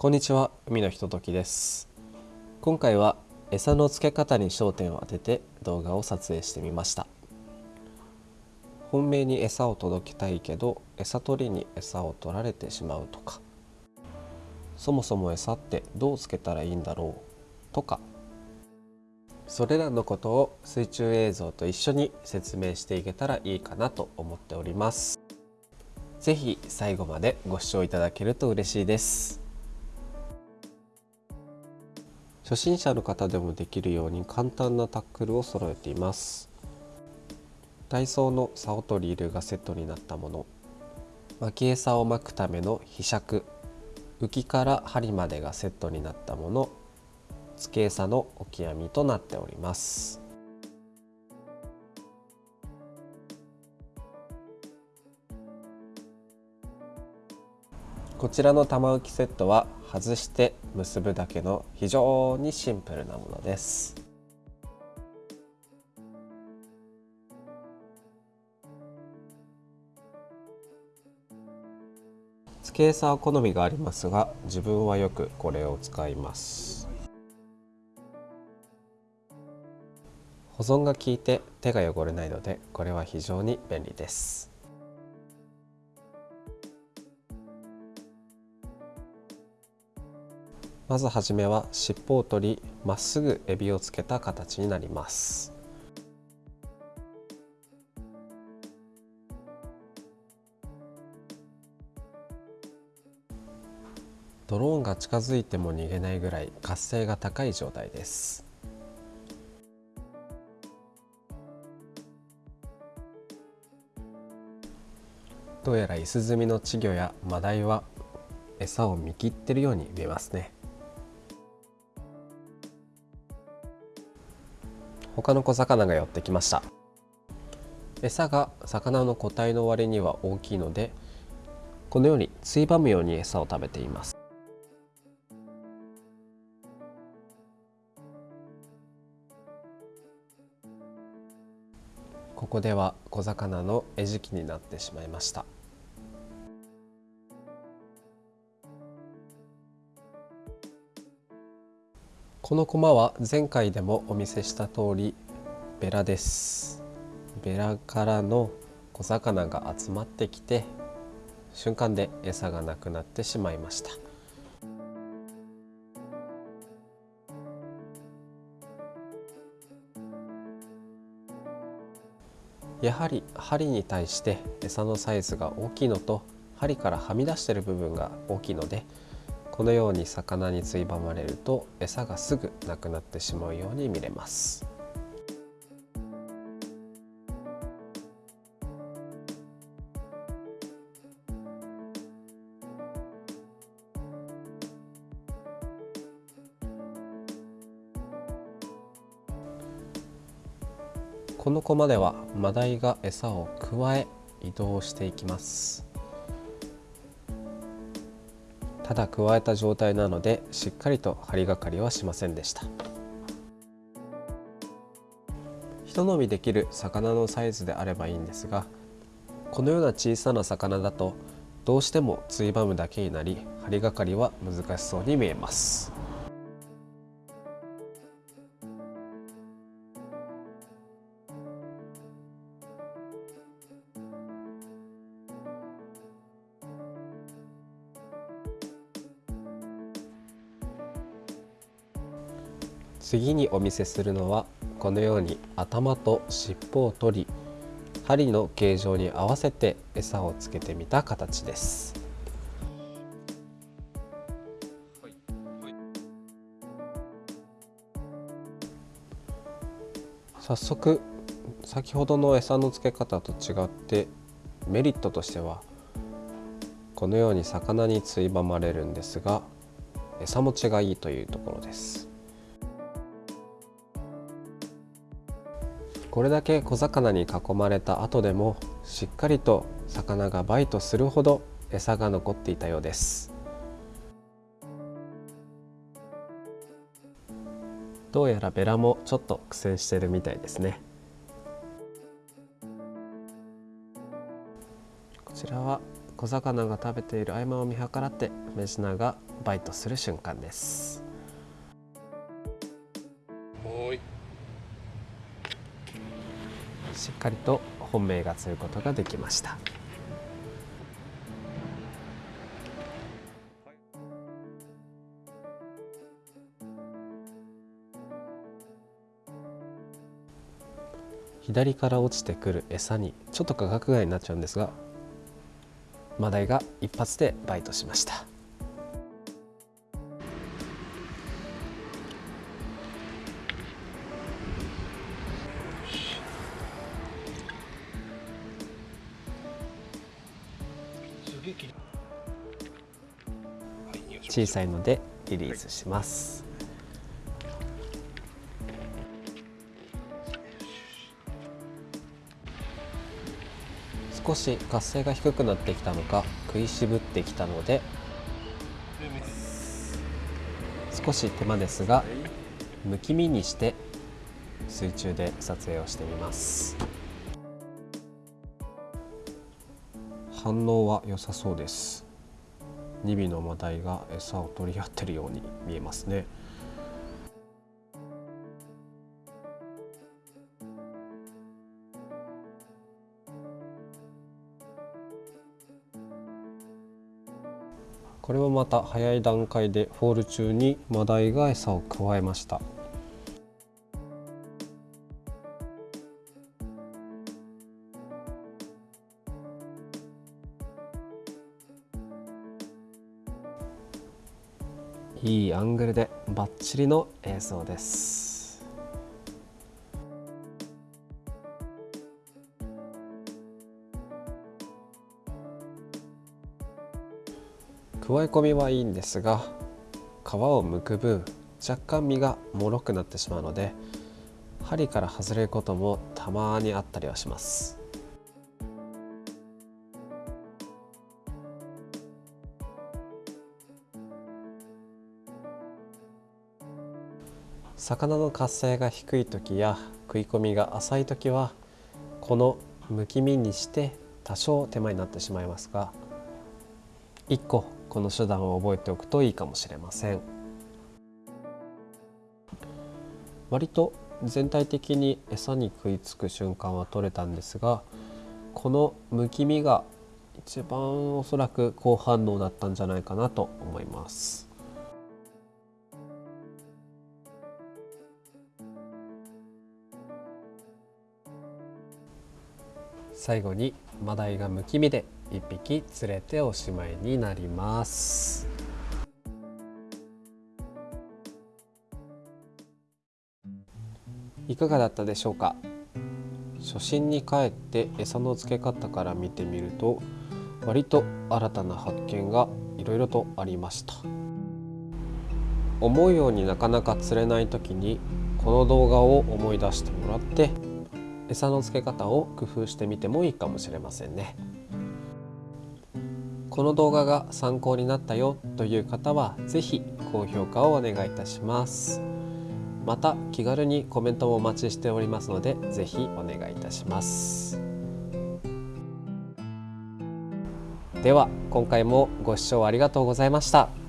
こんにちは海のひとときです。今回は餌の付け方に焦点を当てて動画を撮影してみました。本命に餌を届けたいけど餌取りに餌を取られてしまうとかそもそも餌ってどうつけたらいいんだろうとかそれらのことを水中映像と一緒に説明していけたらいいかなと思っております。是非最後までご視聴いただけると嬉しいです。初心者の方でもできるように簡単なタックルを揃えています。ダイソーの竿とリールがセットになったもの。巻き餌を巻くための被尺浮きから針までがセットになったもの。付け餌の置き網となっております。こちらの玉浮きセットは外して結ぶだけの非常にシンプルなものです。付け餌は好みがありますが自分はよくこれを使います。保存が効いて手が汚れないのでこれは非常に便利です。まずはじめは尻尾を取りまっすぐエビをつけた形になります。ドローンが近づいても逃げないぐらい活性が高い状態です。どうやらイスズミの稚魚やマダイは餌を見切ってるように見えますね。他の小魚が寄ってきました。餌が魚の個体の割には大きいのでこのようについばむように餌を食べています。ここでは小魚の餌食になってしまいました。このコマは前回でもお見せした通りベラです。ベラからの小魚が集まってきて瞬間で餌がなくなってしまいました。やはり針に対して餌のサイズが大きいのと針からはみ出している部分が大きいのでこのように魚についばまれると餌がすぐなくなってしまうように見れます。このコマではマダイが餌をくわえ移動していきます。ただ加えた状態なのでしっかりと針がかりはしませんでした。ひと飲みできる魚のサイズであればいいんですがこのような小さな魚だとどうしてもついばむだけになり針がかりは難しそうに見えます。次にお見せするのはこのように頭と尻尾を取り針の形状に合わせて餌をつけてみた形です。早速先ほどの餌の付け方と違ってメリットとしてはこのように魚についばまれるんですが餌持ちがいいというところです。これだけ小魚に囲まれた後でもしっかりと魚がバイトするほど餌が残っていたようです。どうやらベラもちょっと苦戦してるみたいですね。こちらは小魚が食べている合間を見計らってメジナがバイトする瞬間です。しっかりと本命が釣ることができました。左から落ちてくる餌にちょっと価格外になっちゃうんですがマダイが一発でバイトしました。小さいのでリリースします、少し活性が低くなってきたのか食いしぶってきたので少し手間ですがむき身にして水中で撮影をしてみます。反応は良さそうです。2尾のマダイが餌を取り合ってるように見えますね。これもまた早い段階でフォール中にマダイが餌を加えました。いいアングルでバッチリの映像です。加え込みはいいんですが皮を剥く分若干身が脆くなってしまうので針から外れることもたまにあったりはします。魚の活性が低い時や食い込みが浅い時はこのむき身にして多少手間になってしまいますが1個この手段を覚えておくといいかもしれません。割と全体的に餌に食いつく瞬間は取れたんですがこのむき身が一番おそらく好反応だったんじゃないかなと思います。最後にマダイがむき身で1匹釣れておしまいになります。いかがだったでしょうか？初心に帰って餌の付け方から見てみると割と新たな発見がいろいろとありました。思うようになかなか釣れない時にこの動画を思い出してもらって餌の付け方を工夫してみてもいいかもしれませんね。この動画が参考になったよという方は是非高評価をお願いいたします。また気軽にコメントもお待ちしておりますので是非お願いいたします。では今回もご視聴ありがとうございました。